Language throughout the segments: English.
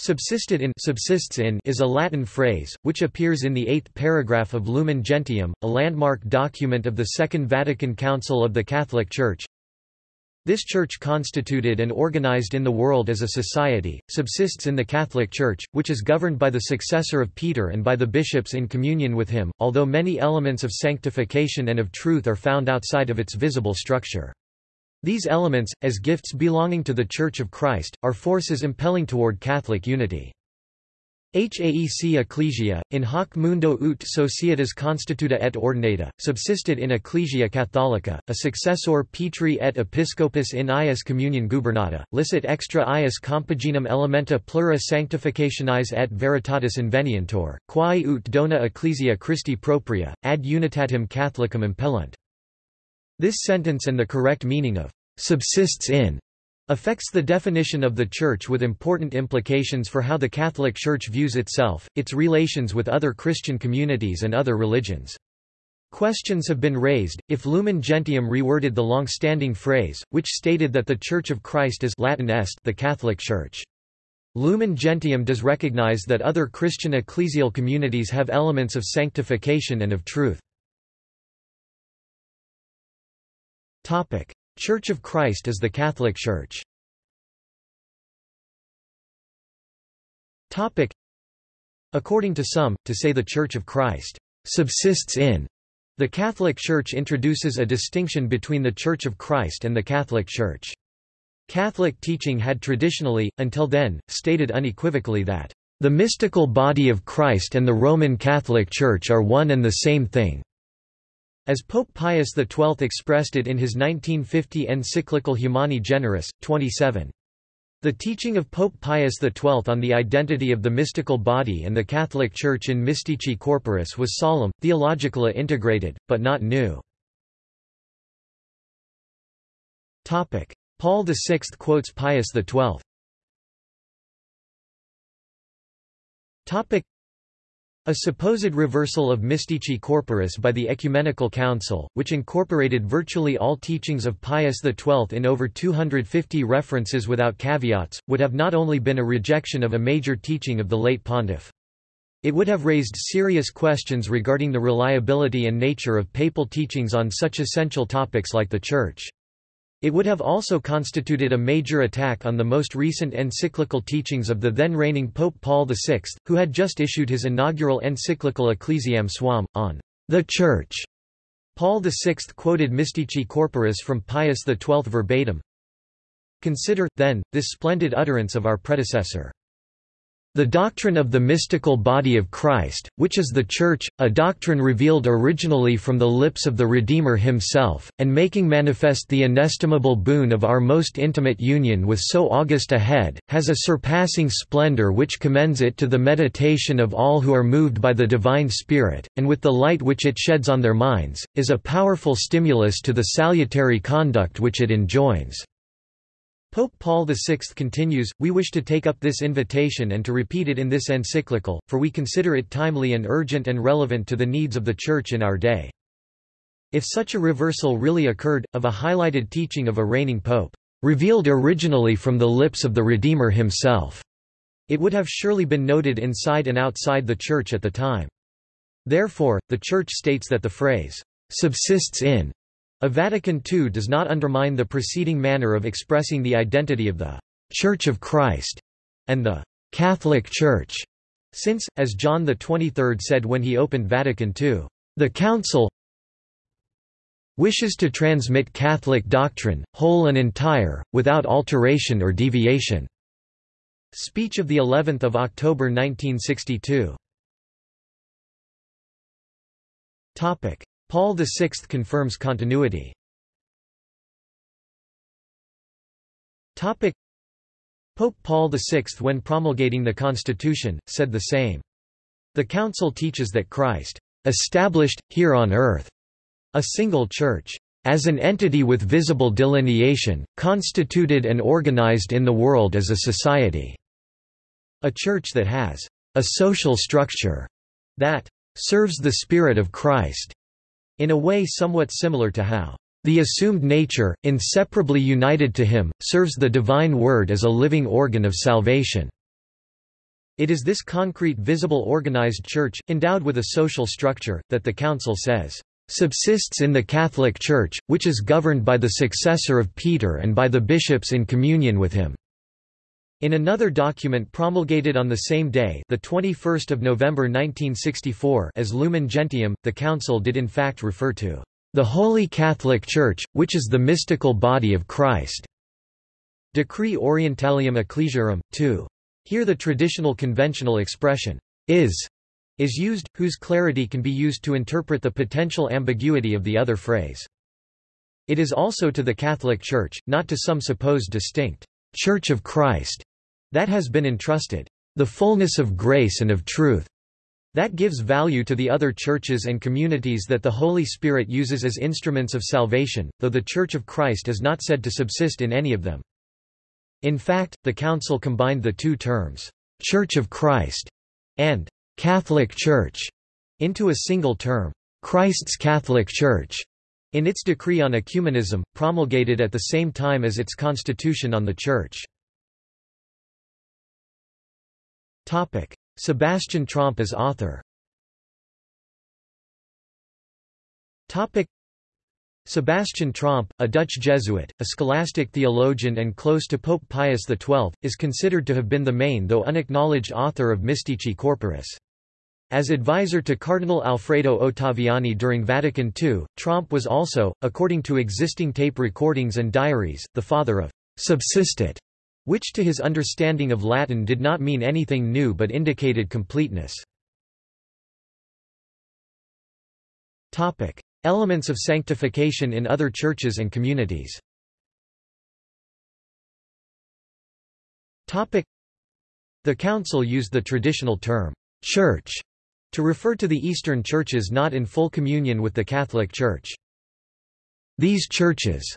Subsistit in subsists in is a Latin phrase, which appears in the eighth paragraph of Lumen Gentium, a landmark document of the Second Vatican Council of the Catholic Church. This church constituted and organized in the world as a society, subsists in the Catholic Church, which is governed by the successor of Peter and by the bishops in communion with him, although many elements of sanctification and of truth are found outside of its visible structure. These elements, as gifts belonging to the Church of Christ, are forces impelling toward Catholic unity. Haec Ecclesia, in hoc mundo ut societas constituta et ordinata, subsistit in Ecclesia Catholica, a successor Petri et Episcopus in ius communion gubernata, licet extra ius compaginum elementa plura sanctificationis et veritatis invenientur, quae ut dona Ecclesia Christi propria, ad unitatem Catholicum impellunt. This sentence and the correct meaning of subsists in affects the definition of the Church with important implications for how the Catholic Church views itself, its relations with other Christian communities and other religions. Questions have been raised, if Lumen Gentium reworded the long-standing phrase, which stated that the Church of Christ is Latin est the Catholic Church. Lumen Gentium does recognize that other Christian ecclesial communities have elements of sanctification and of truth. Church of Christ is the Catholic Church. According to some, to say the Church of Christ subsists in the Catholic Church introduces a distinction between the Church of Christ and the Catholic Church. Catholic teaching had traditionally, until then, stated unequivocally that the mystical body of Christ and the Roman Catholic Church are one and the same thing. As Pope Pius XII expressed it in his 1950 encyclical Humani Generis, 27. The teaching of Pope Pius XII on the identity of the mystical body and the Catholic Church in Mystici Corporis was solemn, theologically integrated, but not new. Paul VI quotes Pius XII. A supposed reversal of Mystici Corporis by the Ecumenical Council, which incorporated virtually all teachings of Pius XII in over 250 references without caveats, would have not only been a rejection of a major teaching of the late pontiff. It would have raised serious questions regarding the reliability and nature of papal teachings on such essential topics like the Church. It would have also constituted a major attack on the most recent encyclical teachings of the then reigning Pope Paul VI, who had just issued his inaugural encyclical Ecclesiam Suam, on the Church. Paul VI quoted Mystici Corporis from Pius XII verbatim. Consider, then, this splendid utterance of our predecessor. The doctrine of the mystical body of Christ, which is the Church, a doctrine revealed originally from the lips of the Redeemer himself, and making manifest the inestimable boon of our most intimate union with so august a head, has a surpassing splendor which commends it to the meditation of all who are moved by the divine Spirit, and with the light which it sheds on their minds, is a powerful stimulus to the salutary conduct which it enjoins. Pope Paul VI continues, We wish to take up this invitation and to repeat it in this encyclical, for we consider it timely and urgent and relevant to the needs of the Church in our day. If such a reversal really occurred, of a highlighted teaching of a reigning pope, revealed originally from the lips of the Redeemer himself, it would have surely been noted inside and outside the Church at the time. Therefore, the Church states that the phrase, subsists in a Vatican II does not undermine the preceding manner of expressing the identity of the Church of Christ and the Catholic Church, since, as John XXIII said when he opened Vatican II, the Council wishes to transmit Catholic doctrine, whole and entire, without alteration or deviation. Speech of the 11th of October 1962. Topic: Paul VI confirms continuity. Pope Paul VI when promulgating the Constitution, said the same. The Council teaches that Christ established, here on earth, a single church, as an entity with visible delineation, constituted and organized in the world as a society. A church that has a social structure that serves the Spirit of Christ in a way somewhat similar to how the assumed nature, inseparably united to him, serves the divine word as a living organ of salvation. It is this concrete visible organized church, endowed with a social structure, that the Council says, "...subsists in the Catholic Church, which is governed by the successor of Peter and by the bishops in communion with him." In another document promulgated on the same day the 21st of November 1964 as Lumen Gentium, the Council did in fact refer to the Holy Catholic Church, which is the mystical body of Christ. Decree Orientalium Ecclesiarum, 2. Here the traditional conventional expression, is, is used, whose clarity can be used to interpret the potential ambiguity of the other phrase. It is also to the Catholic Church, not to some supposed distinct Church of Christ, that has been entrusted the fullness of grace and of truth. That gives value to the other churches and communities that the Holy Spirit uses as instruments of salvation, though the Church of Christ is not said to subsist in any of them. In fact, the Council combined the two terms, Church of Christ and Catholic Church, into a single term, Christ's Catholic Church, in its decree on ecumenism, promulgated at the same time as its constitution on the Church. Sebastian Tromp as author. Sebastian Tromp, a Dutch Jesuit, a scholastic theologian and close to Pope Pius XII, is considered to have been the main though unacknowledged author of Mystici Corporis. As advisor to Cardinal Alfredo Ottaviani during Vatican II, Tromp was also, according to existing tape recordings and diaries, the father of subsistit which to his understanding of Latin did not mean anything new but indicated completeness. Elements of sanctification in other churches and communities The Council used the traditional term, ''church'' to refer to the Eastern churches not in full communion with the Catholic Church. These churches,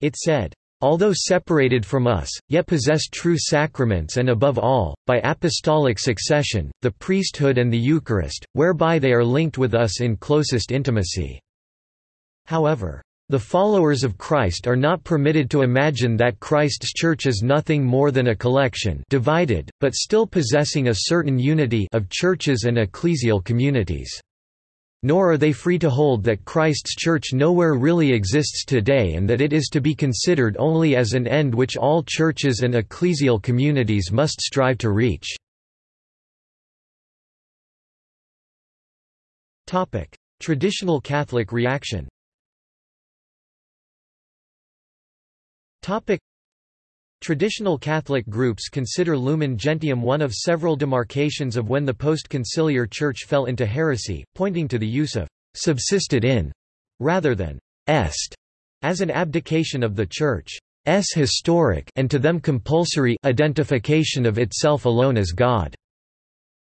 it said, although separated from us, yet possess true sacraments and above all, by apostolic succession, the priesthood and the Eucharist, whereby they are linked with us in closest intimacy." However, the followers of Christ are not permitted to imagine that Christ's Church is nothing more than a collection divided, but still possessing a certain unity of churches and ecclesial communities. Nor are they free to hold that Christ's Church nowhere really exists today and that it is to be considered only as an end which all churches and ecclesial communities must strive to reach. Traditional Catholic reaction Traditional Catholic groups consider Lumen Gentium one of several demarcations of when the post-conciliar Church fell into heresy, pointing to the use of «subsistit in» rather than «est» as an abdication of the Church's historic and to them compulsory identification of itself alone as God.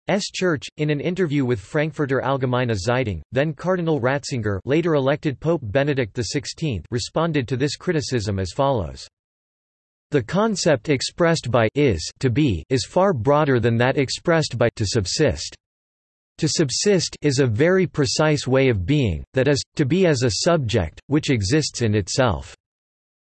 S. Church, in an interview with Frankfurter Allgemeine Zeitung, then Cardinal Ratzinger later elected Pope Benedict XVI responded to this criticism as follows. The concept expressed by is to be is far broader than that expressed by to subsist. To subsist is a very precise way of being, that is, to be as a subject, which exists in itself.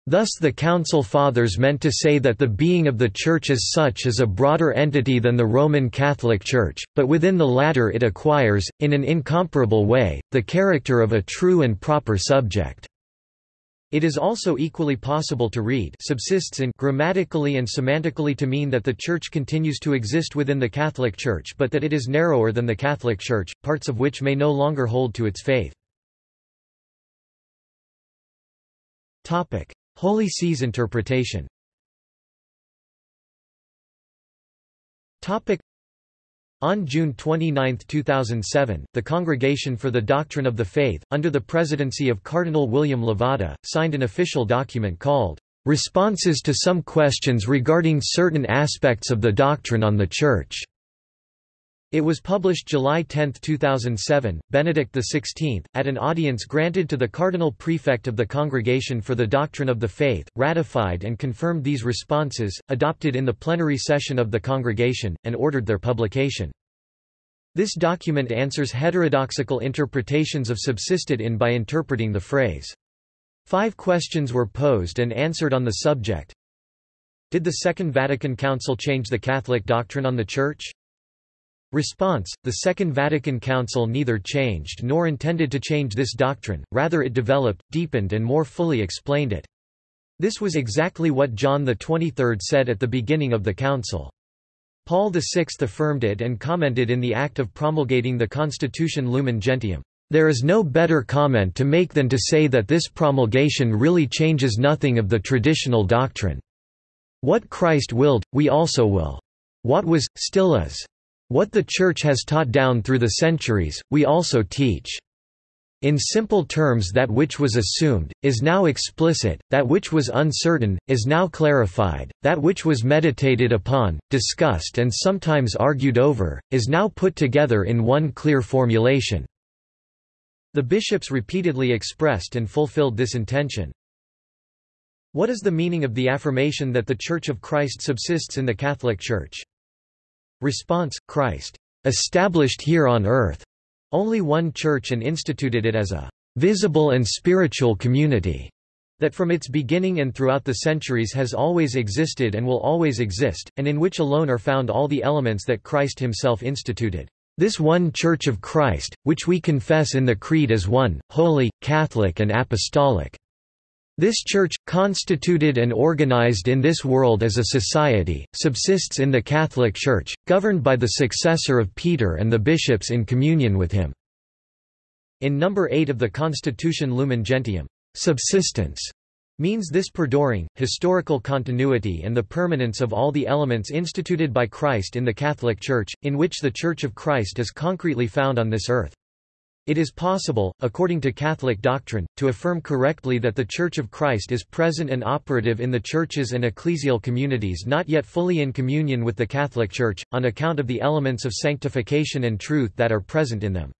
Thus the Council Fathers meant to say that the being of the Church as such is a broader entity than the Roman Catholic Church, but within the latter it acquires, in an incomparable way, the character of a true and proper subject. It is also equally possible to read subsists in grammatically and semantically to mean that the Church continues to exist within the Catholic Church but that it is narrower than the Catholic Church, parts of which may no longer hold to its faith. Holy See's interpretation on June 29, 2007, the Congregation for the Doctrine of the Faith, under the presidency of Cardinal William Levada, signed an official document called, "...responses to some questions regarding certain aspects of the doctrine on the Church." It was published July 10, 2007. Benedict XVI, at an audience granted to the Cardinal Prefect of the Congregation for the Doctrine of the Faith, ratified and confirmed these responses, adopted in the plenary session of the Congregation, and ordered their publication. This document answers heterodoxical interpretations of subsistit in by interpreting the phrase. Five questions were posed and answered on the subject. Did the Second Vatican Council change the Catholic doctrine on the Church? Response The Second Vatican Council neither changed nor intended to change this doctrine, rather it developed, deepened and more fully explained it. This was exactly what John XXIII said at the beginning of the Council. Paul VI affirmed it and commented in the act of promulgating the Constitution Lumen Gentium. There is no better comment to make than to say that this promulgation really changes nothing of the traditional doctrine. What Christ willed, we also will. What was, still is. What the Church has taught down through the centuries, we also teach. In simple terms that which was assumed, is now explicit, that which was uncertain, is now clarified, that which was meditated upon, discussed and sometimes argued over, is now put together in one clear formulation. The bishops repeatedly expressed and fulfilled this intention. What is the meaning of the affirmation that the Church of Christ subsists in the Catholic Church? Response, Christ established here on earth only one church and instituted it as a visible and spiritual community that from its beginning and throughout the centuries has always existed and will always exist, and in which alone are found all the elements that Christ himself instituted. This one Church of Christ, which we confess in the Creed as one, holy, Catholic and apostolic. This church, constituted and organized in this world as a society, subsists in the Catholic Church, governed by the successor of Peter and the bishops in communion with him. In number 8 of the Constitution Lumen Gentium, subsistence means this perduring, historical continuity and the permanence of all the elements instituted by Christ in the Catholic Church, in which the Church of Christ is concretely found on this earth. It is possible, according to Catholic doctrine, to affirm correctly that the Church of Christ is present and operative in the churches and ecclesial communities not yet fully in communion with the Catholic Church, on account of the elements of sanctification and truth that are present in them.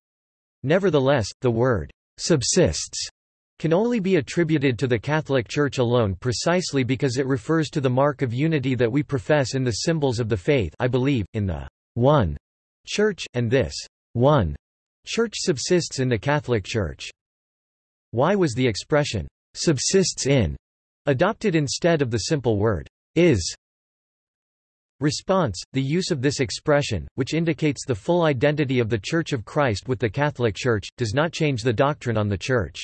Nevertheless, the word subsists can only be attributed to the Catholic Church alone precisely because it refers to the mark of unity that we profess in the symbols of the faith I believe, in the one Church, and this one Church subsists in the Catholic Church. Why was the expression, subsists in, adopted instead of the simple word, is? Response, the use of this expression, which indicates the full identity of the Church of Christ with the Catholic Church, does not change the doctrine on the Church.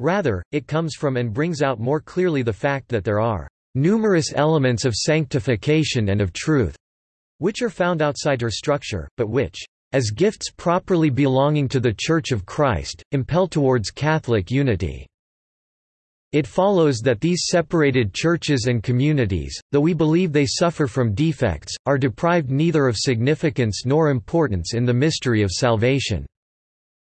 Rather, it comes from and brings out more clearly the fact that there are numerous elements of sanctification and of truth, which are found outside her structure, but which as gifts properly belonging to the Church of Christ, impel towards Catholic unity. It follows that these separated churches and communities, though we believe they suffer from defects, are deprived neither of significance nor importance in the mystery of salvation.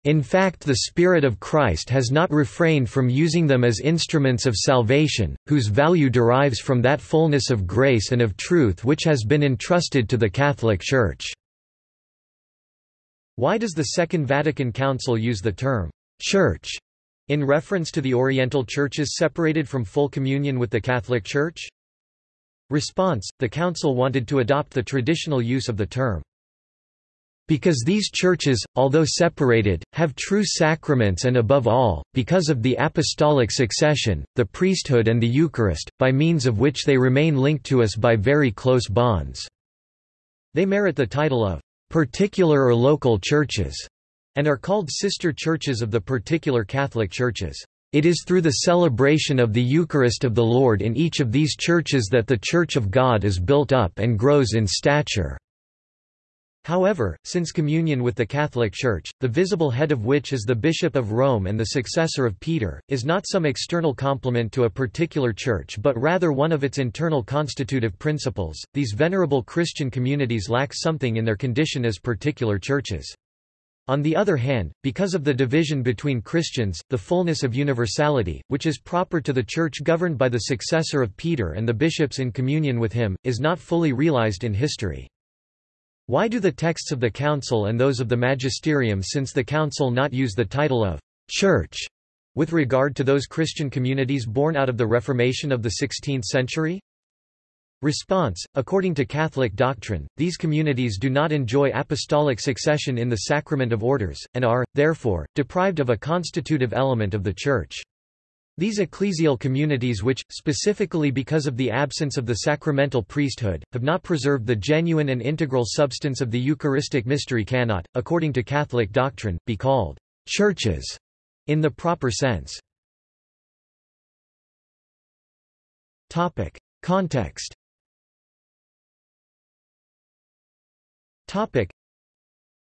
In fact the Spirit of Christ has not refrained from using them as instruments of salvation, whose value derives from that fullness of grace and of truth which has been entrusted to the Catholic Church. Why does the Second Vatican Council use the term «church» in reference to the Oriental churches separated from full communion with the Catholic Church? Response, the Council wanted to adopt the traditional use of the term. Because these churches, although separated, have true sacraments and above all, because of the apostolic succession, the priesthood and the Eucharist, by means of which they remain linked to us by very close bonds. They merit the title of particular or local churches, and are called sister churches of the particular Catholic churches. It is through the celebration of the Eucharist of the Lord in each of these churches that the Church of God is built up and grows in stature. However, since communion with the Catholic Church, the visible head of which is the Bishop of Rome and the successor of Peter, is not some external complement to a particular church but rather one of its internal constitutive principles, these venerable Christian communities lack something in their condition as particular churches. On the other hand, because of the division between Christians, the fullness of universality, which is proper to the Church governed by the successor of Peter and the bishops in communion with him, is not fully realized in history. Why do the texts of the Council and those of the Magisterium since the Council not use the title of «Church» with regard to those Christian communities born out of the Reformation of the 16th century? Response, according to Catholic doctrine, these communities do not enjoy apostolic succession in the sacrament of orders, and are, therefore, deprived of a constitutive element of the Church. These ecclesial communities which, specifically because of the absence of the sacramental priesthood, have not preserved the genuine and integral substance of the Eucharistic mystery cannot, according to Catholic doctrine, be called churches in the proper sense. Context.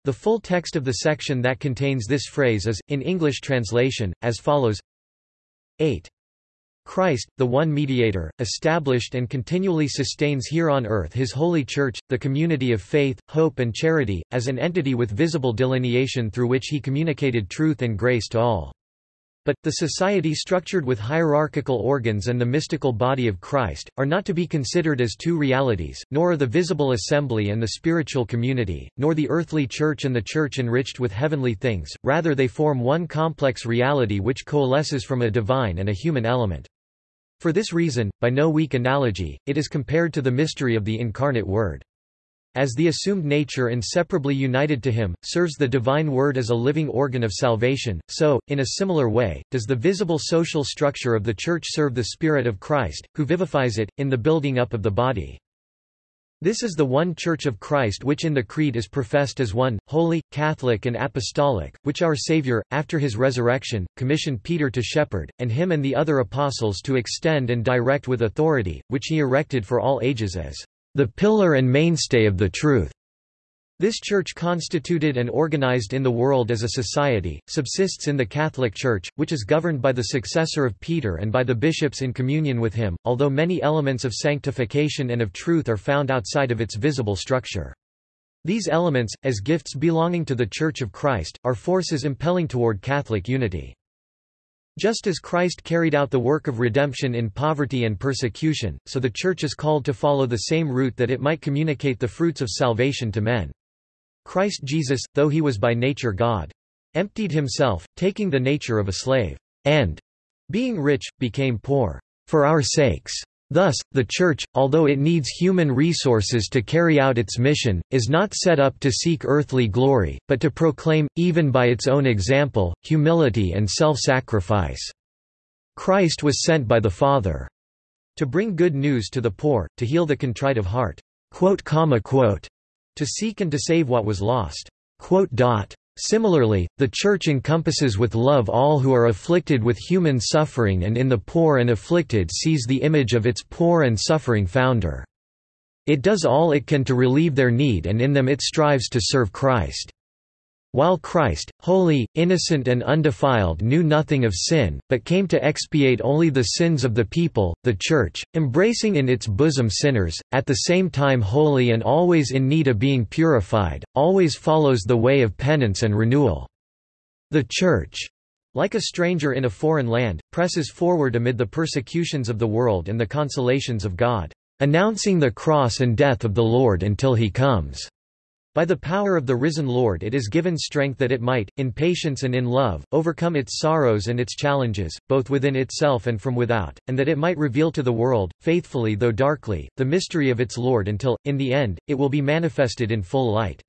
The full text of the section that contains this phrase is, in English translation, as follows 8. Christ, the one mediator, established and continually sustains here on earth his holy church, the community of faith, hope and charity, as an entity with visible delineation through which he communicated truth and grace to all. But, the society structured with hierarchical organs and the mystical body of Christ, are not to be considered as two realities, nor are the visible assembly and the spiritual community, nor the earthly church and the church enriched with heavenly things, rather they form one complex reality which coalesces from a divine and a human element. For this reason, by no weak analogy, it is compared to the mystery of the incarnate Word. As the assumed nature inseparably united to him, serves the divine word as a living organ of salvation, so, in a similar way, does the visible social structure of the Church serve the Spirit of Christ, who vivifies it, in the building up of the body. This is the one Church of Christ which in the Creed is professed as one, holy, Catholic and Apostolic, which our Saviour, after his resurrection, commissioned Peter to shepherd, and him and the other apostles to extend and direct with authority, which he erected for all ages as the pillar and mainstay of the truth. This church constituted and organized in the world as a society, subsists in the Catholic Church, which is governed by the successor of Peter and by the bishops in communion with him, although many elements of sanctification and of truth are found outside of its visible structure. These elements, as gifts belonging to the Church of Christ, are forces impelling toward Catholic unity. Just as Christ carried out the work of redemption in poverty and persecution, so the Church is called to follow the same route that it might communicate the fruits of salvation to men. Christ Jesus, though he was by nature God, emptied himself, taking the nature of a slave, and, being rich, became poor, for our sakes. Thus, the Church, although it needs human resources to carry out its mission, is not set up to seek earthly glory, but to proclaim, even by its own example, humility and self-sacrifice. Christ was sent by the Father to bring good news to the poor, to heal the contrite of heart, to seek and to save what was lost. Similarly, the Church encompasses with love all who are afflicted with human suffering and in the poor and afflicted sees the image of its poor and suffering founder. It does all it can to relieve their need and in them it strives to serve Christ. While Christ, holy, innocent and undefiled knew nothing of sin, but came to expiate only the sins of the people, the Church, embracing in its bosom sinners, at the same time holy and always in need of being purified, always follows the way of penance and renewal. The Church, like a stranger in a foreign land, presses forward amid the persecutions of the world and the consolations of God, announcing the cross and death of the Lord until he comes. By the power of the risen Lord it is given strength that it might, in patience and in love, overcome its sorrows and its challenges, both within itself and from without, and that it might reveal to the world, faithfully though darkly, the mystery of its Lord until, in the end, it will be manifested in full light.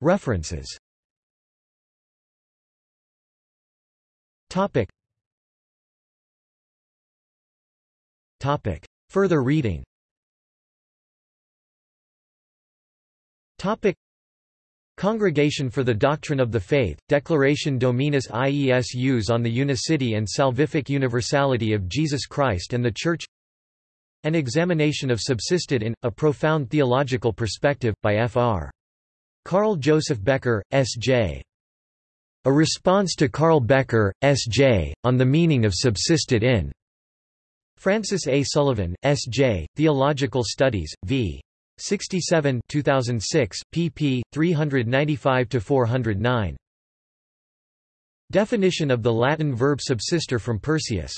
References. Further reading Congregation for the Doctrine of the Faith, Declaration Dominus Iesus on the Unicity and Salvific Universality of Jesus Christ and the Church An Examination of Subsistit in, A Profound Theological Perspective, by Fr. Karl Josef Becker, S.J. A Response to Karl Becker, S.J., on the Meaning of Subsistit in. Francis A. Sullivan, S.J., Theological Studies, v. 67 2006, pp. 395–409. Definition of the Latin verb subsister from Perseus